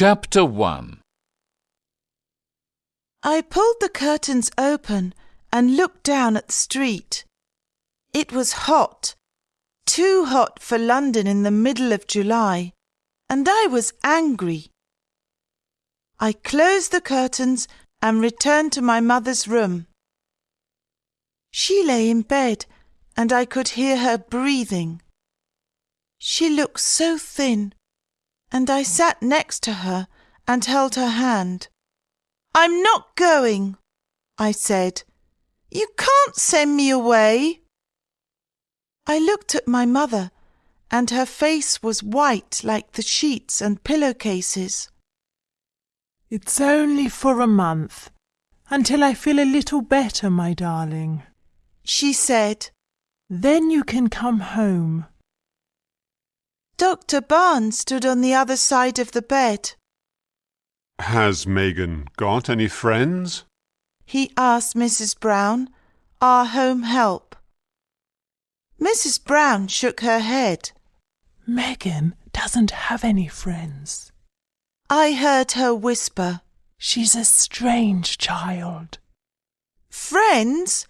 Chapter 1 I pulled the curtains open and looked down at the street. It was hot, too hot for London in the middle of July, and I was angry. I closed the curtains and returned to my mother's room. She lay in bed, and I could hear her breathing. She looked so thin, and I sat next to her and held her hand. I'm not going, I said. You can't send me away. I looked at my mother, and her face was white like the sheets and pillowcases. It's only for a month, until I feel a little better, my darling. She said, Then you can come home. Dr. Barnes stood on the other side of the bed. Has Megan got any friends? He asked Mrs. Brown, our home help. Mrs. Brown shook her head. Megan doesn't have any friends. I heard her whisper, She's a strange child. Friends?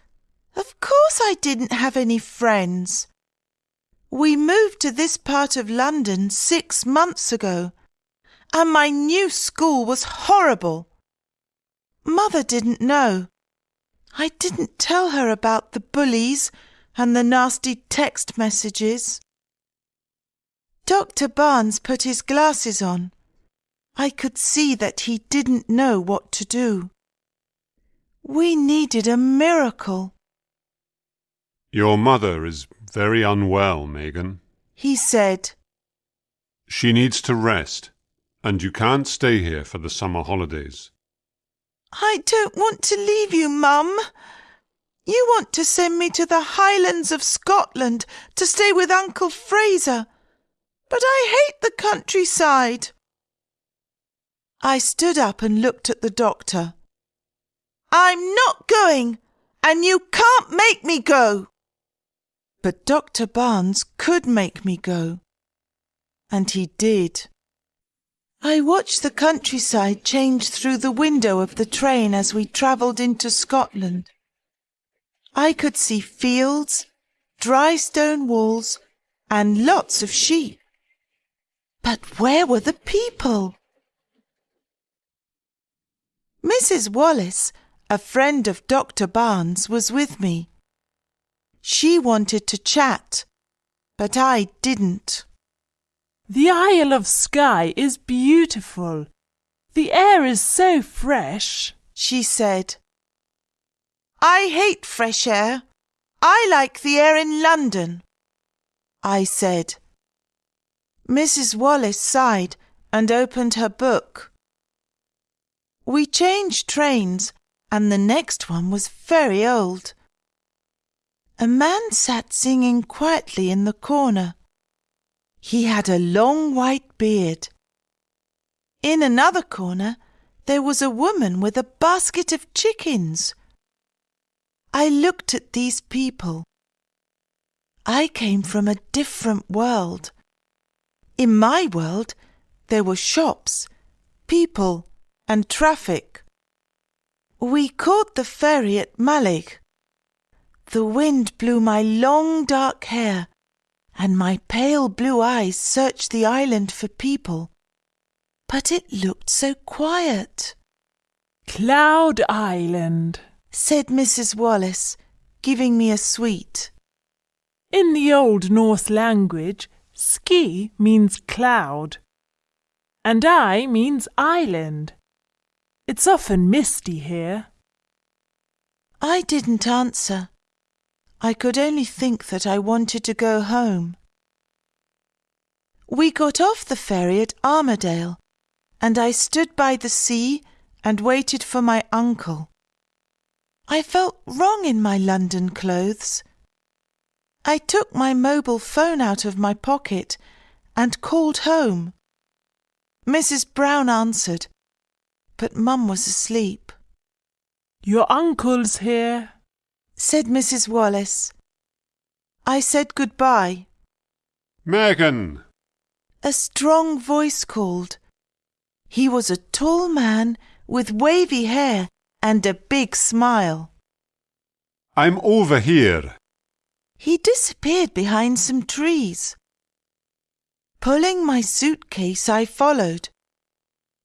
Of course I didn't have any friends. We moved to this part of London six months ago, and my new school was horrible. Mother didn't know. I didn't tell her about the bullies and the nasty text messages. Dr. Barnes put his glasses on. I could see that he didn't know what to do. We needed a miracle. Your mother is very unwell, Megan. He said, She needs to rest, and you can't stay here for the summer holidays. I don't want to leave you, Mum. You want to send me to the Highlands of Scotland to stay with Uncle Fraser, but I hate the countryside. I stood up and looked at the doctor. I'm not going, and you can't make me go. But Dr. Barnes could make me go. And he did. I watched the countryside change through the window of the train as we travelled into Scotland. I could see fields, dry stone walls, and lots of sheep. But where were the people? Mrs. Wallace, a friend of Dr. Barnes, was with me. She wanted to chat, but I didn't. The Isle of Skye is beautiful. The air is so fresh. She said. I hate fresh air. I like the air in London. I said. Mrs. Wallace sighed and opened her book. We changed trains, and the next one was very old. A man sat singing quietly in the corner. He had a long white beard. In another corner there was a woman with a basket of chickens. I looked at these people. I came from a different world. In my world there were shops, people, and traffic. We caught the ferry at Mallaig. The wind blew my long dark hair, and my pale blue eyes searched the island for people. But it looked so quiet, Cloud Island. said Mrs. Wallace, giving me a sweet. In the Old Norse language, ski means cloud, and I means island. It's often misty here. I didn't answer. I could only think that I wanted to go home. We got off the ferry at Armadale, and I stood by the sea and waited for my uncle. I felt wrong in my London clothes. I took my mobile phone out of my pocket and called home. Mrs. Brown answered, but Mum was asleep. Your uncle's here. Said Mrs. Wallace. I said goodbye. Megan! A strong voice called. He was a tall man with wavy hair and a big smile. I'm over here. He disappeared behind some trees. Pulling my suitcase, I followed.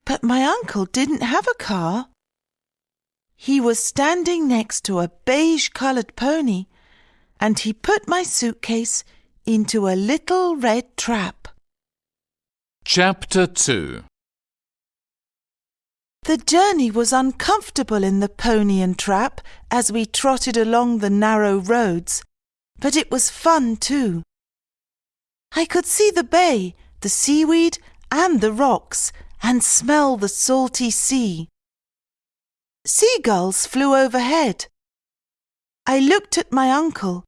But my uncle didn't have a car. He was standing next to a beige coloured pony, and he put my suitcase into a little red trap. Chapter 2 The journey was uncomfortable in the pony and trap as we trotted along the narrow roads, but it was fun too. I could see the bay, the seaweed, and the rocks, and smell the salty sea. Seagulls flew overhead. I looked at my uncle.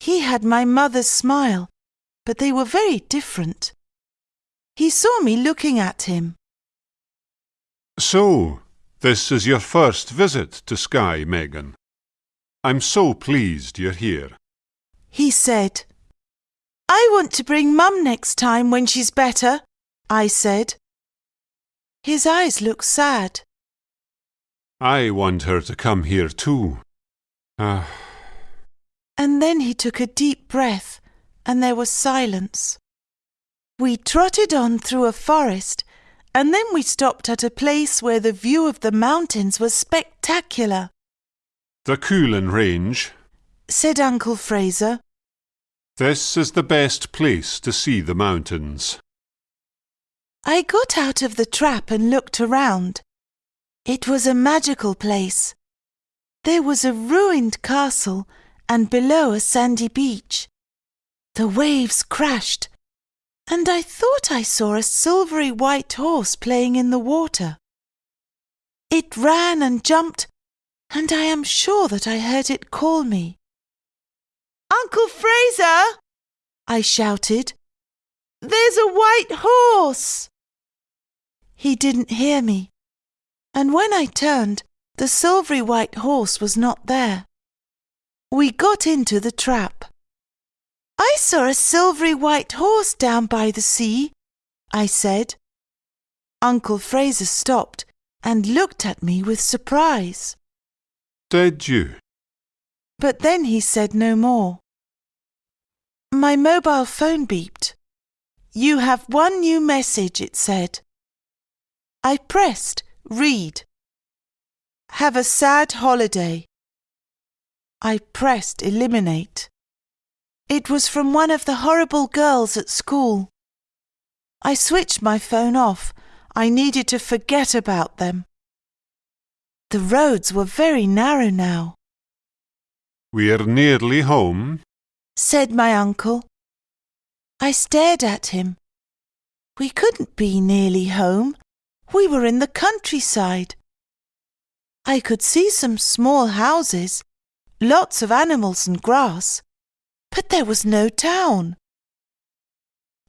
He had my mother's smile, but they were very different. He saw me looking at him. So, this is your first visit to Skye, Megan. I'm so pleased you're here. He said, I want to bring Mum next time when she's better, I said. His eyes looked sad. I want her to come here too. Ah, And then he took a deep breath, and there was silence. We trotted on through a forest, and then we stopped at a place where the view of the mountains was spectacular, the Cuillin Range. said Uncle Fraser. This is the best place to see the mountains. I got out of the trap and looked around. It was a magical place. There was a ruined castle and below a sandy beach. The waves crashed, and I thought I saw a silvery white horse playing in the water. It ran and jumped, and I am sure that I heard it call me. Uncle Fraser! I shouted. There's a white horse! He didn't hear me, and when I turned, the silvery white horse was not there. We got into the trap. I saw a silvery white horse down by the sea, I said. Uncle Fraser stopped and looked at me with surprise, Did you? but then he said no more. My mobile phone beeped. You have one new message, it said. I pressed read. Have a sad holiday. I pressed eliminate. It was from one of the horrible girls at school. I switched my phone off. I needed to forget about them. The roads were very narrow now, We're nearly home. said my uncle. I stared at him. We couldn't be nearly home. We were in the countryside. I could see some small houses, lots of animals and grass, but there was no town.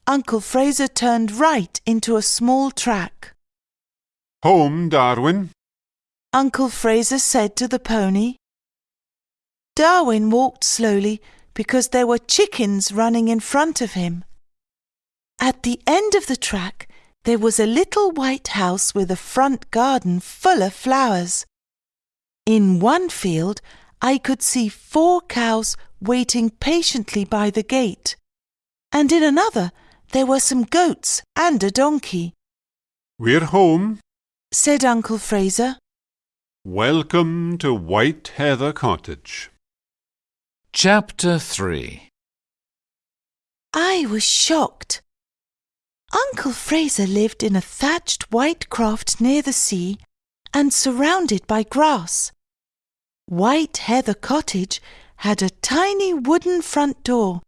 Uncle Fraser turned right into a small track. Home, Darwin. Uncle Fraser said to the pony. Darwin walked slowly because there were chickens running in front of him. At the end of the track, there was a little white house with a front garden full of flowers. In one field, I could see four cows waiting patiently by the gate, and in another, there were some goats and a donkey, We're home. said Uncle Fraser. Welcome to White Heather Cottage. Chapter 3 I was shocked. Uncle Fraser lived in a thatched white croft near the sea and surrounded by grass. White Heather Cottage had a tiny wooden front door,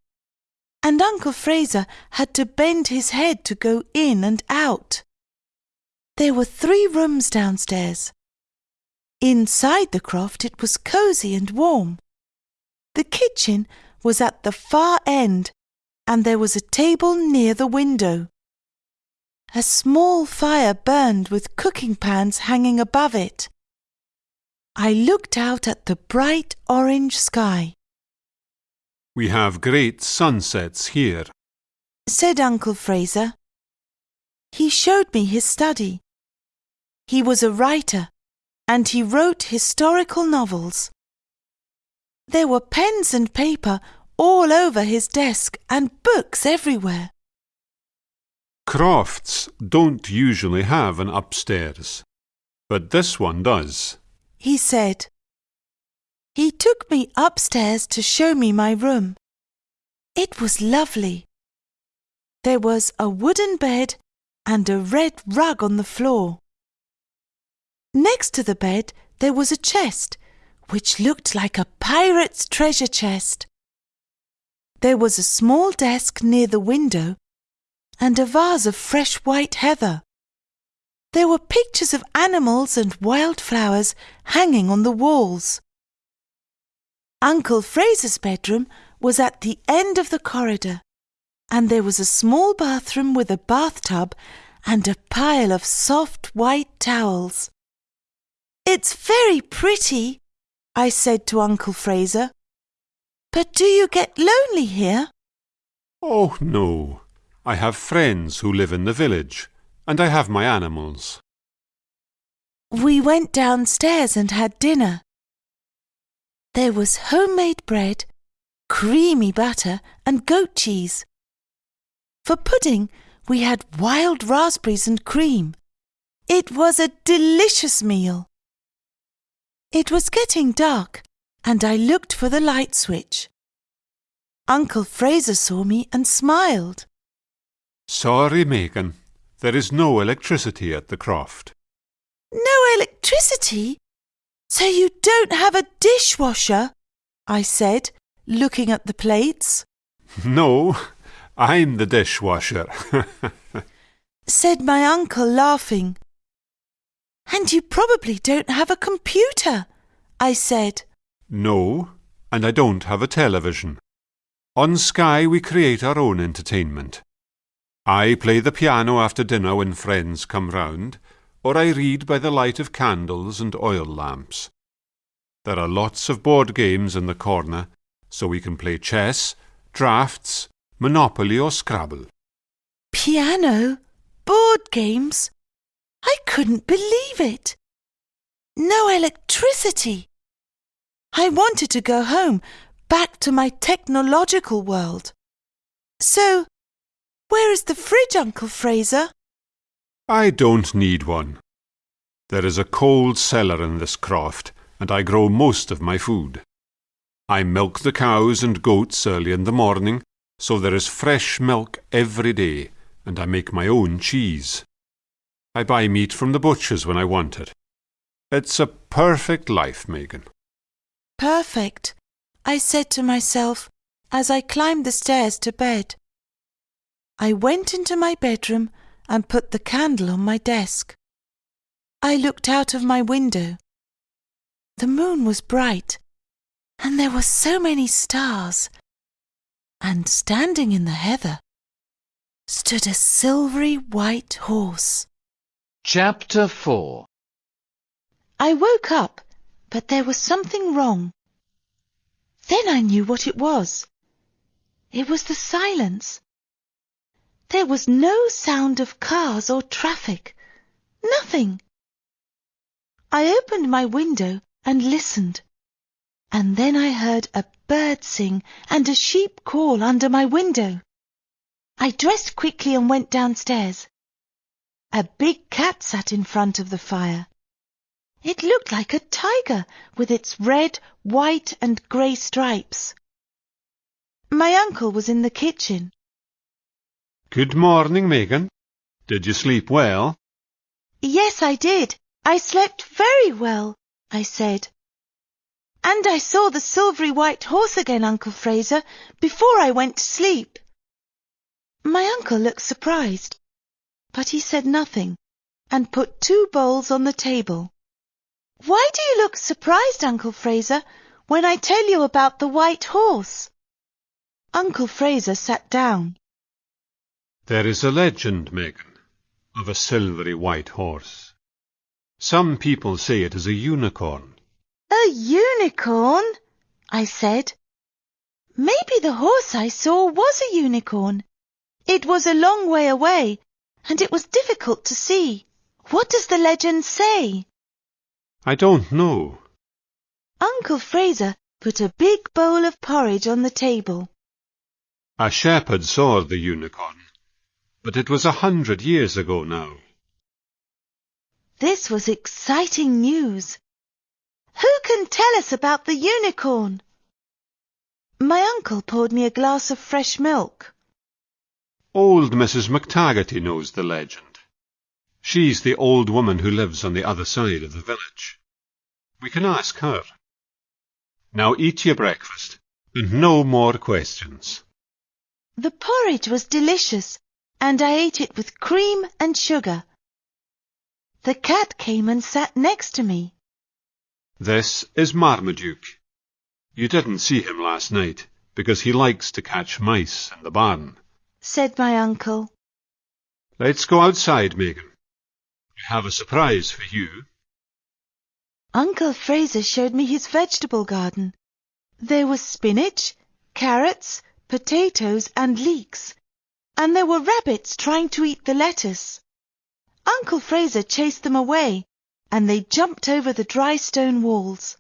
and Uncle Fraser had to bend his head to go in and out. There were three rooms downstairs. Inside the croft it was cosy and warm. The kitchen was at the far end and there was a table near the window. A small fire burned with cooking pans hanging above it. I looked out at the bright orange sky, We have great sunsets here. said Uncle Fraser. He showed me his study. He was a writer and he wrote historical novels. There were pens and paper all over his desk and books everywhere. Crofts don't usually have an upstairs, but this one does. He said. He took me upstairs to show me my room. It was lovely. There was a wooden bed and a red rug on the floor. Next to the bed there was a chest, which looked like a pirate's treasure chest. There was a small desk near the window and a vase of fresh white heather. There were pictures of animals and wild flowers hanging on the walls. Uncle Fraser's bedroom was at the end of the corridor, and there was a small bathroom with a bathtub and a pile of soft white towels. It's very pretty, I said to Uncle Fraser. But do you get lonely here? Oh, no. I have friends who live in the village, and I have my animals. We went downstairs and had dinner. There was homemade bread, creamy butter, and goat cheese. For pudding, we had wild raspberries and cream. It was a delicious meal. It was getting dark, and I looked for the light switch. Uncle Fraser saw me and smiled. Sorry, Megan. There is no electricity at the croft. No electricity? So you don't have a dishwasher? I said, looking at the plates. No, I'm the dishwasher. said my uncle, laughing. And you probably don't have a computer, I said. no, and I don't have a television. On Skye we create our own entertainment. I play the piano after dinner when friends come round, or I read by the light of candles and oil lamps. There are lots of board games in the corner, so we can play chess, draughts, Monopoly or Scrabble. Piano? Board games? I couldn't believe it. No electricity. I wanted to go home, back to my technological world. So, where is the fridge, Uncle Fraser? I don't need one. There is a cold cellar in this croft, and I grow most of my food. I milk the cows and goats early in the morning, so there is fresh milk every day, and I make my own cheese. I buy meat from the butcher's when I want it. It's a perfect life, Megan. Perfect, I said to myself as I climbed the stairs to bed. I went into my bedroom and put the candle on my desk. I looked out of my window. The moon was bright, and there were so many stars. And standing in the heather stood a silvery white horse. Chapter 4 I woke up, but there was something wrong. Then I knew what it was. It was the silence. There was no sound of cars or traffic. Nothing. I opened my window and listened. And then I heard a bird sing and a sheep call under my window. I dressed quickly and went downstairs. A big cat sat in front of the fire. It looked like a tiger with its red, white and grey stripes. My uncle was in the kitchen. Good morning, Megan. Did you sleep well? Yes, I did. I slept very well, I said. And I saw the silvery white horse again, Uncle Fraser, before I went to sleep. My uncle looked surprised, but he said nothing and put two bowls on the table. Why do you look surprised, Uncle Fraser, when I tell you about the white horse? Uncle Fraser sat down. There is a legend, Megan, of a silvery white horse. Some people say it is a unicorn. A unicorn? I said. Maybe the horse I saw was a unicorn. It was a long way away, and it was difficult to see. What does the legend say? I don't know. Uncle Fraser put a big bowl of porridge on the table. A shepherd saw the unicorn, but it was a hundred years ago now. This was exciting news. Who can tell us about the unicorn? My uncle poured me a glass of fresh milk. Old Mrs. McTaggarty knows the legend. She's the old woman who lives on the other side of the village. We can ask her. Now eat your breakfast, and no more questions. The porridge was delicious, and I ate it with cream and sugar. The cat came and sat next to me. This is Marmaduke. You didn't see him last night, because he likes to catch mice in the barn. said my uncle. Let's go outside, Megan. I have a surprise for you. Uncle Fraser showed me his vegetable garden. There was spinach, carrots, potatoes, and leeks, and there were rabbits trying to eat the lettuce. Uncle Fraser chased them away, and they jumped over the dry stone walls.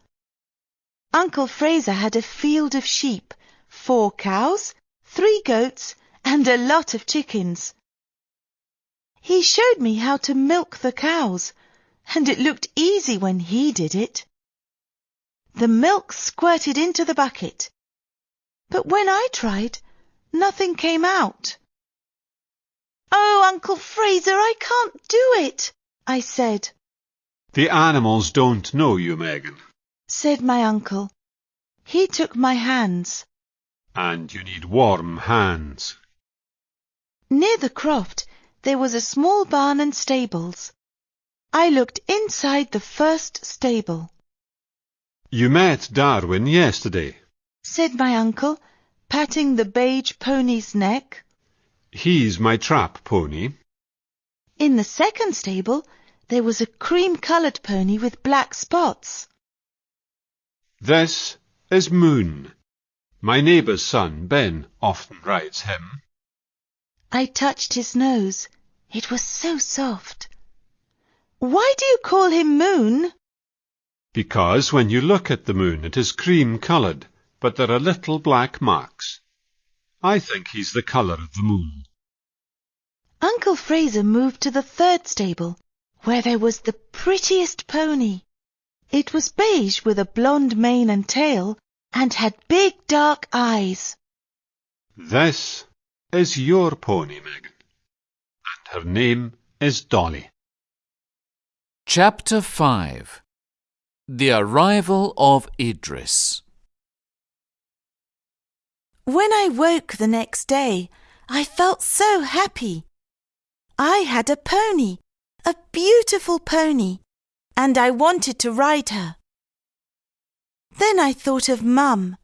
Uncle Fraser had a field of sheep, four cows, three goats, and a lot of chickens. He showed me how to milk the cows, and it looked easy when he did it. The milk squirted into the bucket, but when I tried, nothing came out. Oh, Uncle Fraser, I can't do it, I said, The animals don't know you, Megan, said my uncle. He took my hands. and you need warm hands. Near the croft, there was a small barn and stables. I looked inside the first stable, You met Darwin yesterday. said my uncle, patting the beige pony's neck. He's my trap pony. In the second stable, there was a cream-coloured pony with black spots. This is Moon. My neighbour's son, Ben, often rides him. I touched his nose. It was so soft. Why do you call him Moon? Because when you look at the moon, it is cream coloured, but there are little black marks. I think he's the colour of the moon. Uncle Fraser moved to the third stable, where there was the prettiest pony. It was beige with a blonde mane and tail, and had big dark eyes. This is your pony, Megan. And her name is Dolly. Chapter 5 The Arrival of Idris When I woke the next day, I felt so happy. I had a pony, a beautiful pony, and I wanted to ride her. Then I thought of Mum.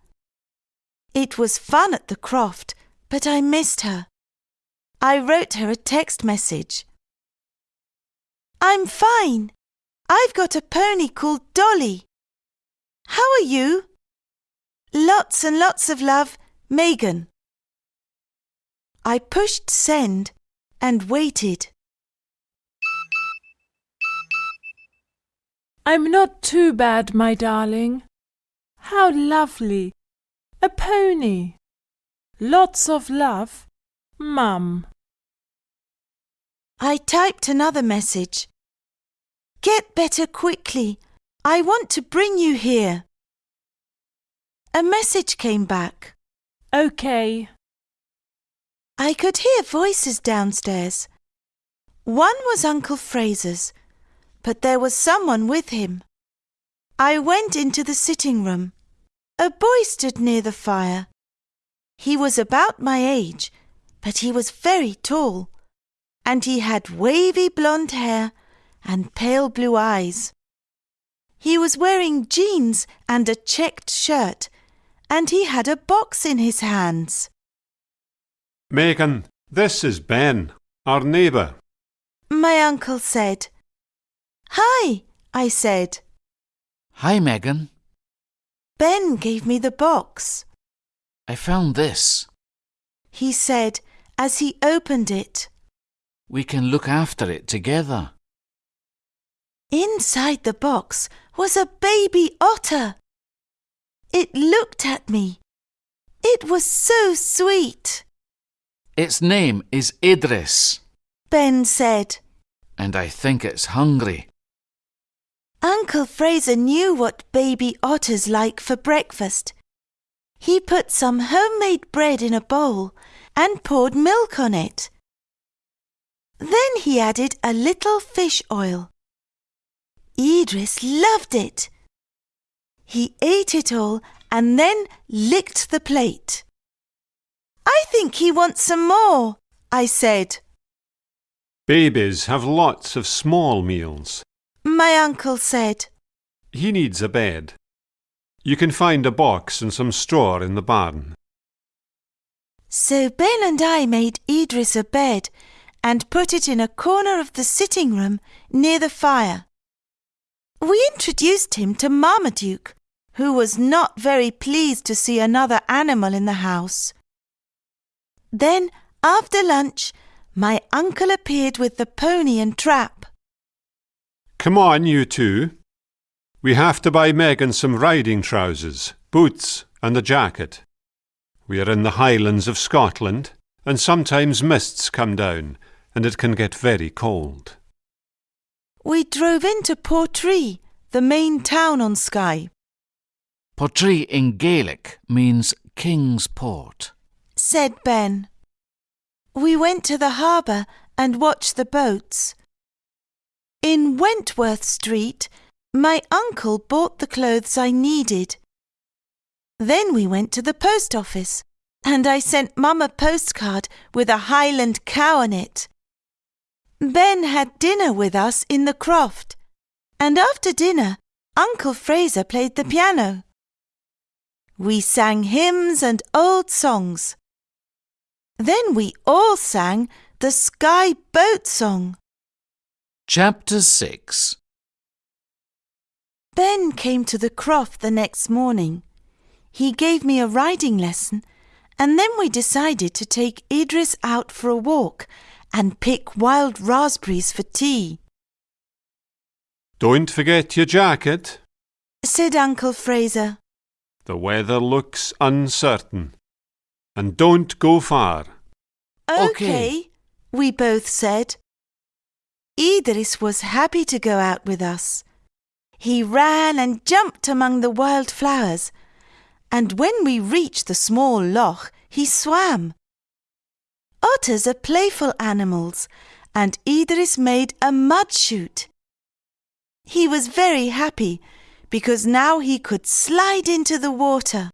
It was fun at the croft, but I missed her. I wrote her a text message. I'm fine. I've got a pony called Dolly. How are you? Lots and lots of love, Megan. I pushed send and waited. I'm not too bad, my darling. How lovely! A pony. Lots of love, Mum. I typed another message. Get better quickly. I want to bring you here. A message came back. OK. I could hear voices downstairs. One was Uncle Fraser's, but there was someone with him. I went into the sitting room. A boy stood near the fire. He was about my age, but he was very tall, and he had wavy blonde hair and pale blue eyes. He was wearing jeans and a checked shirt, and he had a box in his hands. Megan, this is Ben, our neighbour. My uncle said. Hi, I said. Hi, Megan. Ben gave me the box. I found this. He said as he opened it. We can look after it together. Inside the box was a baby otter. It looked at me. It was so sweet. Its name is Idris, Ben said. and I think it's hungry. Uncle Fraser knew what baby otters like for breakfast. He put some homemade bread in a bowl and poured milk on it. Then he added a little fish oil. Idris loved it. He ate it all and then licked the plate. I think he wants some more, I said. Babies have lots of small meals. My uncle said. He needs a bed. You can find a box and some straw in the barn. So Ben and I made Idris a bed and put it in a corner of the sitting room near the fire. We introduced him to Marmaduke, who was not very pleased to see another animal in the house. Then, after lunch, my uncle appeared with the pony and trap. Come on, you two. We have to buy Megan some riding trousers, boots, and a jacket. We are in the Highlands of Scotland, and sometimes mists come down, and it can get very cold. We drove into Portree, the main town on Skye. Portree in Gaelic means King's Port. Said Ben. We went to the harbour and watched the boats. In Wentworth Street, my uncle bought the clothes I needed. Then we went to the post office, and I sent Mum a postcard with a Highland cow on it. Ben had dinner with us in the croft, and after dinner, Uncle Fraser played the piano. We sang hymns and old songs. Then we all sang the Skye Boat Song. Chapter 6 Ben came to the croft the next morning. He gave me a riding lesson, and then we decided to take Idris out for a walk and pick wild raspberries for tea, Don't forget your jacket. said Uncle Fraser. The weather looks uncertain. And don't go far. Okay. we both said. Idris was happy to go out with us. He ran and jumped among the wild flowers, and when we reached the small loch, he swam. Otters are playful animals, and Idris made a mud chute. He was very happy because now he could slide into the water.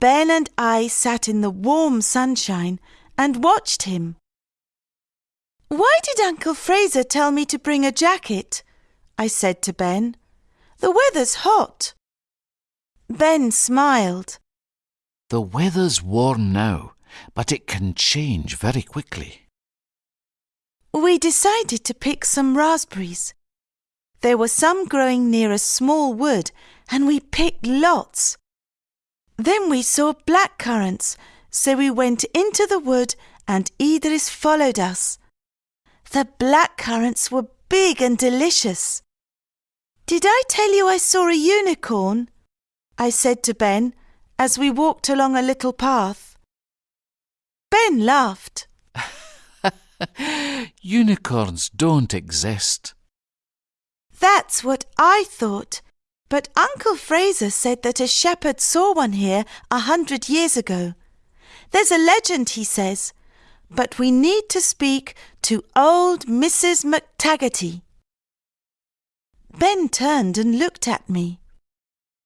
Ben and I sat in the warm sunshine and watched him. Why did Uncle Fraser tell me to bring a jacket? I said to Ben. The weather's hot. Ben smiled. The weather's warm now, but it can change very quickly. We decided to pick some raspberries. There were some growing near a small wood, and we picked lots. Then we saw black currants, so we went into the wood and Idris followed us. The black currants were big and delicious. Did I tell you I saw a unicorn? I said to Ben as we walked along a little path. Ben laughed. Unicorns don't exist. That's what I thought. But Uncle Fraser said that a shepherd saw one here a hundred years ago. There's a legend, he says, but we need to speak to old Mrs. McTaggarty. Ben turned and looked at me.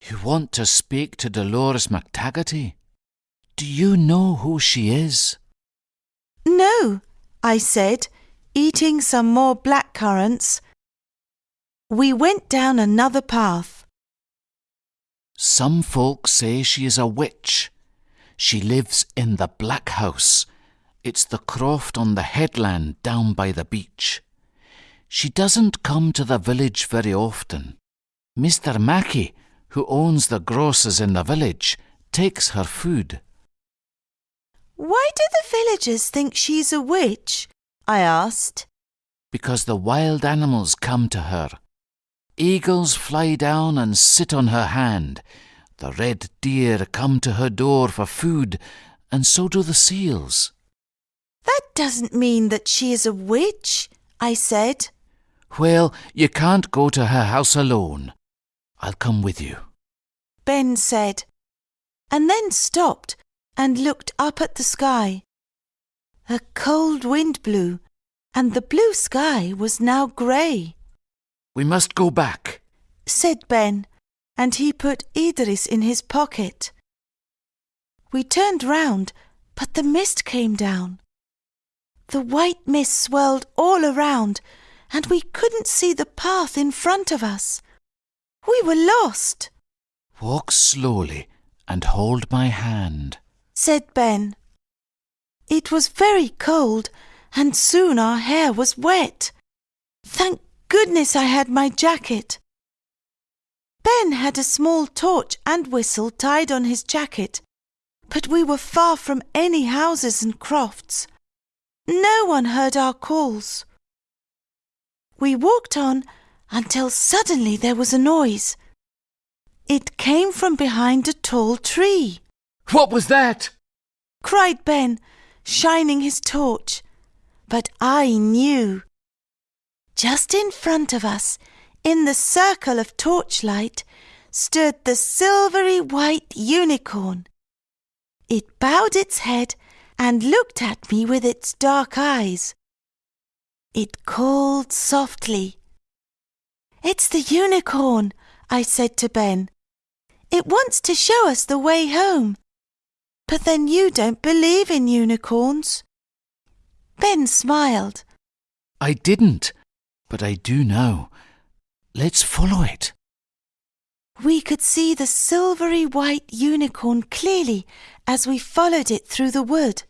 You want to speak to Dolores McTaggarty? Do you know who she is? No, I said, eating some more black currants. We went down another path. Some folks say she is a witch. She lives in the Black House. It's the croft on the headland down by the beach. She doesn't come to the village very often. Mr. Mackey, who owns the grocers in the village, takes her food. Why do the villagers think she's a witch? I asked. because the wild animals come to her. Eagles fly down and sit on her hand. The red deer come to her door for food, and so do the seals. That doesn't mean that she is a witch, I said. Well, you can't go to her house alone. I'll come with you. Ben said, and then stopped and looked up at the sky. A cold wind blew, and the blue sky was now grey, We must go back. said Ben, and he put Idris in his pocket. We turned round, but the mist came down. The white mist swirled all around, and we couldn't see the path in front of us. We were lost. Walk slowly and hold my hand. said Ben. It was very cold, and soon our hair was wet. Thank goodness I had my jacket. Ben had a small torch and whistle tied on his jacket, but we were far from any houses and crofts. No one heard our calls. We walked on until suddenly there was a noise. It came from behind a tall tree What was that? cried Ben, shining his torch. But I knew. Just in front of us, in the circle of torchlight, stood the silvery white unicorn. It bowed its head and looked at me with its dark eyes. It called softly. It's the unicorn, I said to Ben. It wants to show us the way home. But then you don't believe in unicorns. Ben smiled. I didn't, but I do know. Let's follow it. We could see the silvery white unicorn clearly as we followed it through the wood.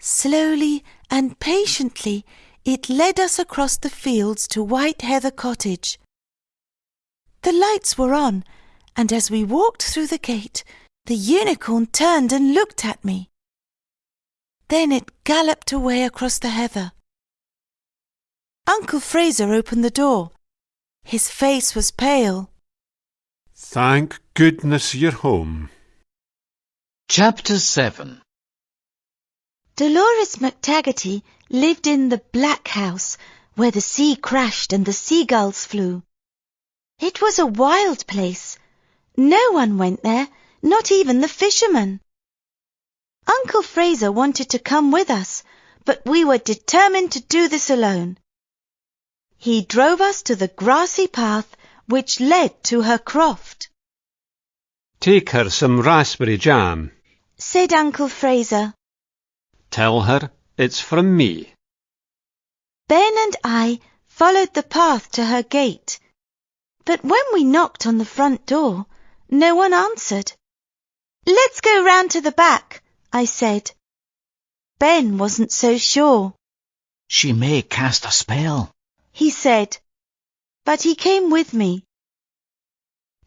Slowly and patiently, it led us across the fields to White Heather Cottage. The lights were on, and as we walked through the gate, the unicorn turned and looked at me. Then it galloped away across the heather. Uncle Fraser opened the door. His face was pale. Thank goodness you're home. Chapter 7 Dolores McTaggarty lived in the Black House, where the sea crashed and the seagulls flew. It was a wild place. No one went there, not even the fishermen. Uncle Fraser wanted to come with us, but we were determined to do this alone. He drove us to the grassy path which led to her croft, Take her some raspberry jam. said Uncle Fraser. Tell her it's from me. Ben and I followed the path to her gate. But when we knocked on the front door, no one answered. Let's go round to the back, I said. Ben wasn't so sure, She may cast a spell. He said, but he came with me.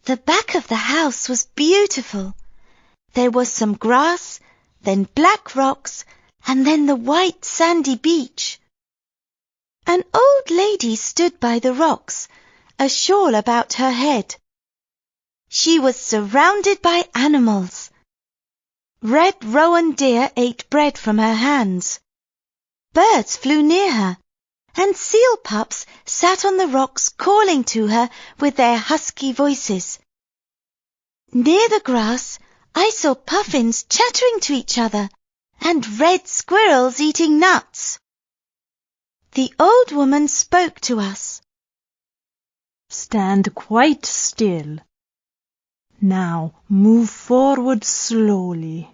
The back of the house was beautiful. There was some grass, then black rocks, and then the white sandy beach. An old lady stood by the rocks, a shawl about her head. She was surrounded by animals. Red rowan deer ate bread from her hands. Birds flew near her, and seal pups sat on the rocks calling to her with their husky voices. Near the grass, I saw puffins chattering to each other and red squirrels eating nuts. The old woman spoke to us. Stand quite still. Now move forward slowly.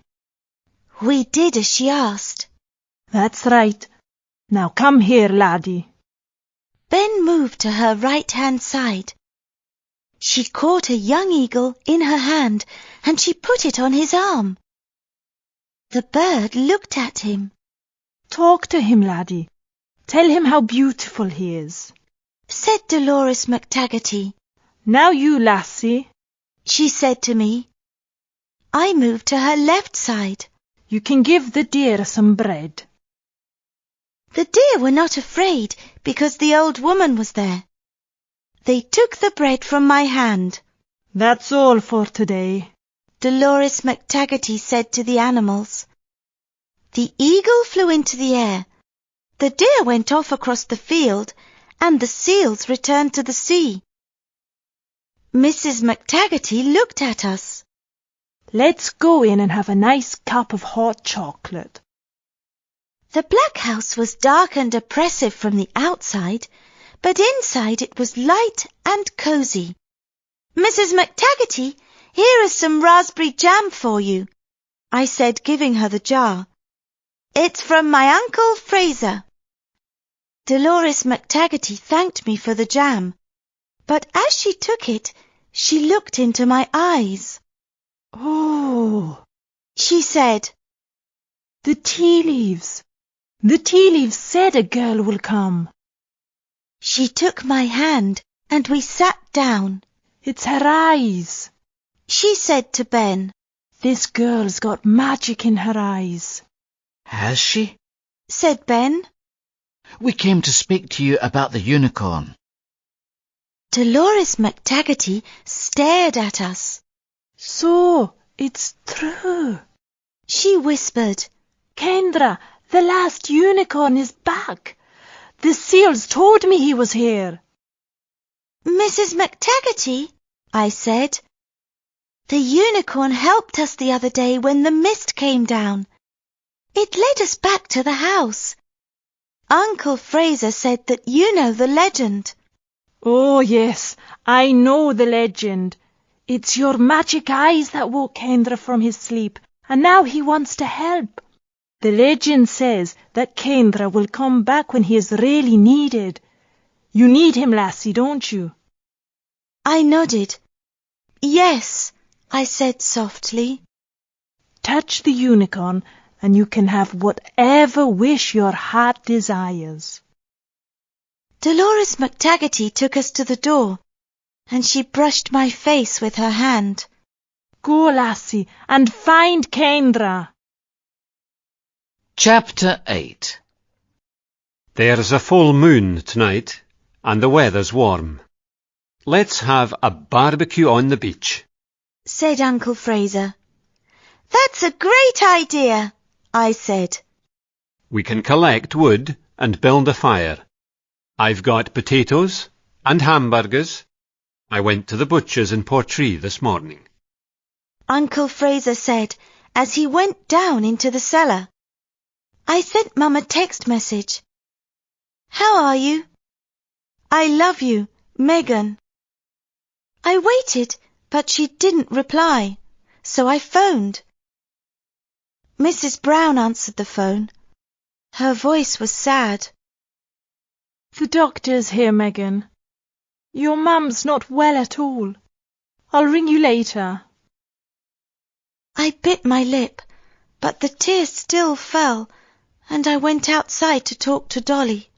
We did as she asked. That's right. Now come here, laddie. Ben moved to her right hand side. She caught a young eagle in her hand and she put it on his arm. The bird looked at him, Talk to him, laddie. Tell him how beautiful he is. said Dolores McTaggarty. Now you, lassie, She said to me. I moved to her left side. you can give the deer some bread. The deer were not afraid because the old woman was there. They took the bread from my hand. That's all for today. Dolores McTaggarty said to the animals. The eagle flew into the air. The deer went off across the field and the seals returned to the sea. Mrs. McTaggarty looked at us. Let's go in and have a nice cup of hot chocolate. The black house was dark and oppressive from the outside, but inside it was light and cosy. Mrs. McTaggarty, here is some raspberry jam for you, I said, giving her the jar. It's from my Uncle Fraser. Dolores McTaggarty thanked me for the jam, but as she took it, she looked into my eyes. Oh, She said, the tea leaves. The tea leaves said a girl will come. she took my hand and we sat down. It's her eyes. She said to Ben, This girl's got magic in her eyes. Has she? said Ben. We came to speak to you about the unicorn. Dolores McTaggarty stared at us. So, it's true. She whispered, Kendra, the last unicorn is back. The seals told me he was here. Mrs. McTaggarty, I said. The unicorn helped us the other day when the mist came down. It led us back to the house. Uncle Fraser said that you know the legend. Oh, yes, I know the legend. It's your magic eyes that woke Kendra from his sleep, and now he wants to help. The legend says that Kendra will come back when he is really needed. You need him, lassie, don't you? I nodded. Yes, I said softly. Touch the unicorn, and you can have whatever wish your heart desires. Dolores McTaggarty took us to the door, and she brushed my face with her hand. Go, lassie, and find Kendra. Chapter 8 There's a full moon tonight, and the weather's warm. Let's have a barbecue on the beach. said Uncle Fraser. That's a great idea, I said. We can collect wood and build a fire. I've got potatoes and hamburgers. I went to the butcher's in Portree this morning. Uncle Fraser said as he went down into the cellar. I sent Mum a text message. How are you? I love you, Megan. I waited, but she didn't reply, so I phoned. Mrs. Brown answered the phone. Her voice was sad. The doctor's here, Megan. Your mum's not well at all. I'll ring you later. I bit my lip, but the tears still fell, and I went outside to talk to Dolly.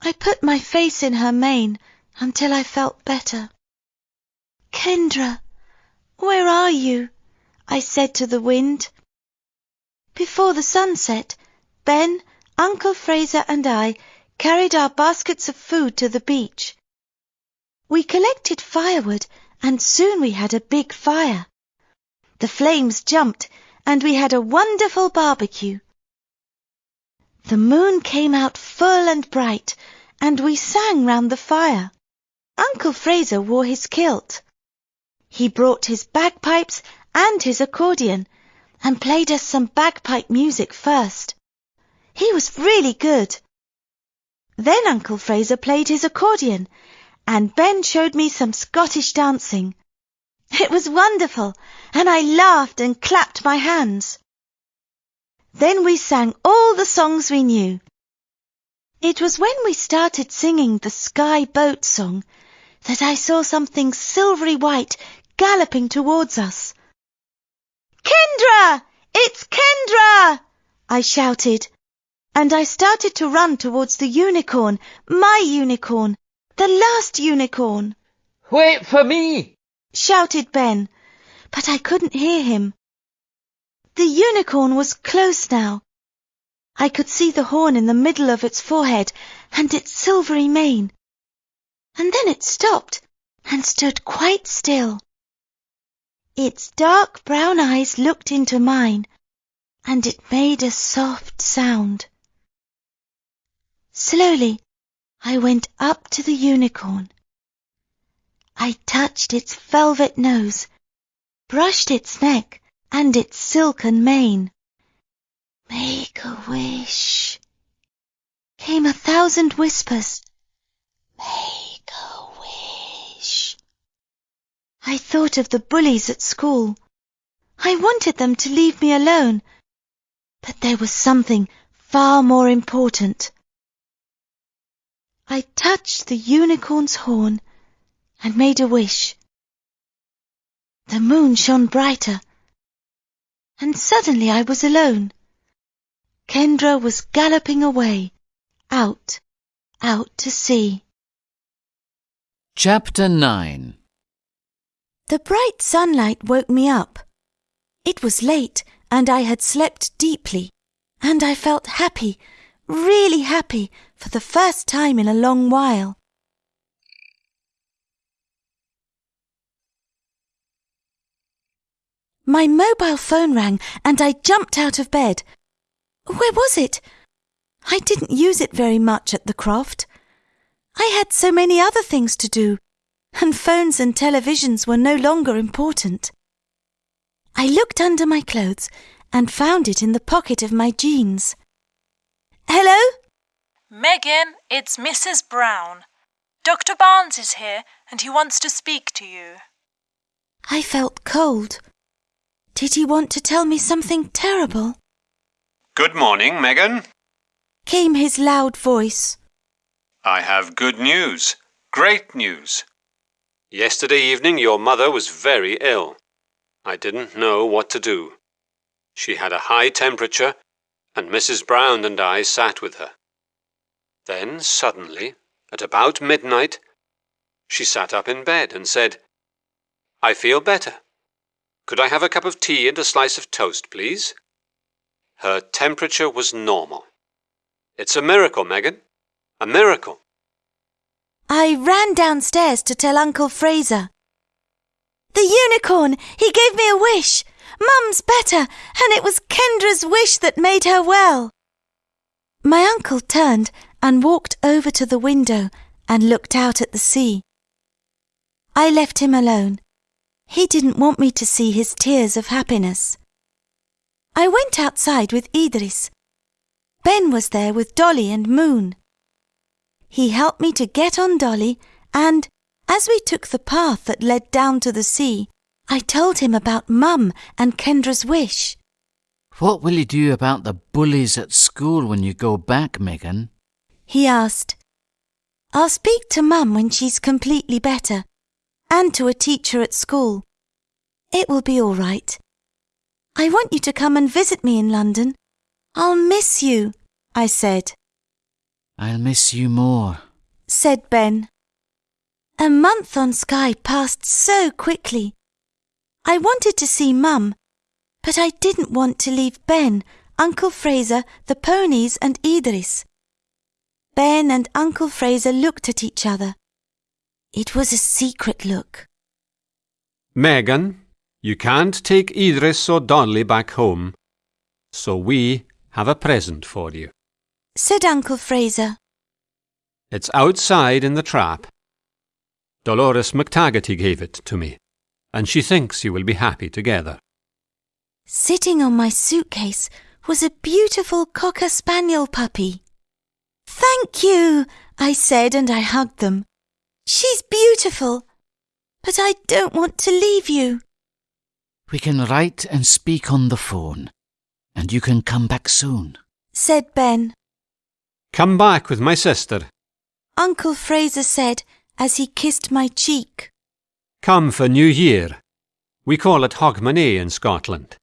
I put my face in her mane until I felt better. Kendra, where are you? I said to the wind. Before the sun set, Ben, Uncle Fraser and I carried our baskets of food to the beach. We collected firewood and soon we had a big fire. The flames jumped and we had a wonderful barbecue. The moon came out full and bright and we sang round the fire. Uncle Fraser wore his kilt. He brought his bagpipes and his accordion and played us some bagpipe music first. He was really good. Then Uncle Fraser played his accordion and Ben showed me some Scottish dancing. It was wonderful and I laughed and clapped my hands. Then we sang all the songs we knew. It was when we started singing the Skye Boat song that I saw something silvery white galloping towards us. Kendra! It's Kendra! I shouted, and I started to run towards the unicorn, my unicorn, the last unicorn, Wait for me! shouted Ben, but I couldn't hear him. The unicorn was close now. I could see the horn in the middle of its forehead and its silvery mane. And then it stopped and stood quite still. Its dark brown eyes looked into mine, and it made a soft sound. Slowly, I went up to the unicorn. I touched its velvet nose, brushed its neck and its silken mane. Make a wish, came a thousand whispers. Make a wish. I thought of the bullies at school. I wanted them to leave me alone, but there was something far more important. I touched the unicorn's horn and made a wish. The moon shone brighter, and suddenly I was alone. Kendra was galloping away, out, out to sea. Chapter 9 The bright sunlight woke me up. It was late, and I had slept deeply, and I felt happy, really happy, for the first time in a long while. My mobile phone rang, and I jumped out of bed. Where was it? I didn't use it very much at the croft. I had so many other things to do, and phones and televisions were no longer important. I looked under my clothes and found it in the pocket of my jeans. Hello? Megan, it's Mrs. Brown. Dr. Barnes is here and he wants to speak to you. I felt cold. Did he want to tell me something terrible? Good morning, Megan. Came his loud voice. I have good news. Great news. Yesterday evening your mother was very ill. I didn't know what to do. She had a high temperature, and Mrs. Brown and I sat with her. Then suddenly, at about midnight, she sat up in bed and said, I feel better. Could I have a cup of tea and a slice of toast, please? Her temperature was normal. It's a miracle, Megan. A miracle. I ran downstairs to tell Uncle Fraser. The unicorn! He gave me a wish! Mum's better, and it was Kendra's wish that made her well. My uncle turned and walked over to the window and looked out at the sea. I left him alone. He didn't want me to see his tears of happiness. I went outside with Idris. Ben was there with Dolly and Moon. He helped me to get on Dolly, and as we took the path that led down to the sea, I told him about Mum and Kendra's wish. What will you do about the bullies at school when you go back, Megan? He asked. I'll speak to Mum when she's completely better, and to a teacher at school. It will be all right. I want you to come and visit me in London. I'll miss you, I said. I'll miss you more. said Ben. A month on Skye passed so quickly. I wanted to see Mum, but I didn't want to leave Ben, Uncle Fraser, the ponies, and Idris. Ben and Uncle Fraser looked at each other. It was a secret look. Megan, you can't take Idris or Dolly back home, so we have a present for you. said Uncle Fraser. It's outside in the trap. Dolores McTaggarty gave it to me, and she thinks you will be happy together. Sitting on my suitcase was a beautiful cocker spaniel puppy. Thank you, I said, and I hugged them. She's beautiful, but I don't want to leave you. We can write and speak on the phone, and you can come back soon. said Ben. Come back with my sister. Uncle Fraser said as he kissed my cheek. Come for New Year. We call it Hogmanay in Scotland.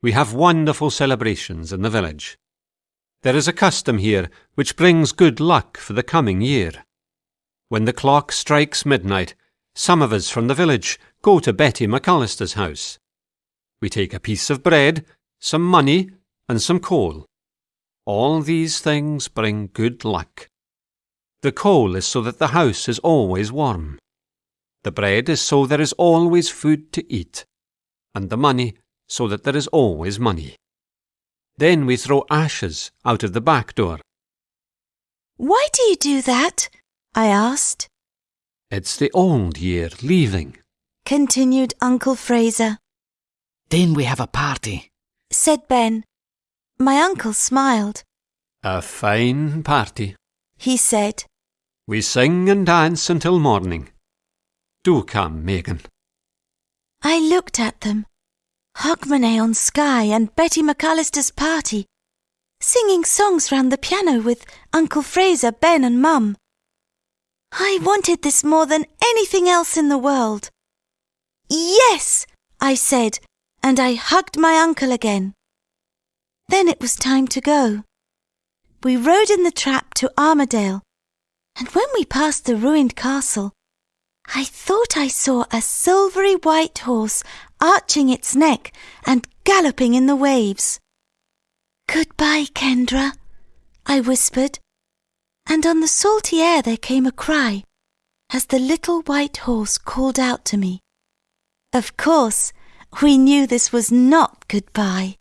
We have wonderful celebrations in the village. There is a custom here which brings good luck for the coming year. When the clock strikes midnight, some of us from the village go to Betty McAllister's house. We take a piece of bread, some money, and some coal. All these things bring good luck. The coal is so that the house is always warm. The bread is so there is always food to eat. And the money so that there is always money. Then we throw ashes out of the back door. Why do you do that? I asked. It's the old year leaving. Continued Uncle Fraser. Then we have a party. Said Ben. My uncle smiled. A fine party. He said. We sing and dance until morning. Do come, Megan. I looked at them. Hogmanay on Skye and Betty McAllister's party, singing songs round the piano with Uncle Fraser, Ben, and Mum. I wanted this more than anything else in the world. Yes, I said, and I hugged my uncle again. Then it was time to go. We rode in the trap to Armadale, and when we passed the ruined castle, I thought I saw a silvery white horse arching its neck and galloping in the waves. Goodbye, Kendra, I whispered, and on the salty air there came a cry as the little white horse called out to me. Of course, we knew this was not goodbye.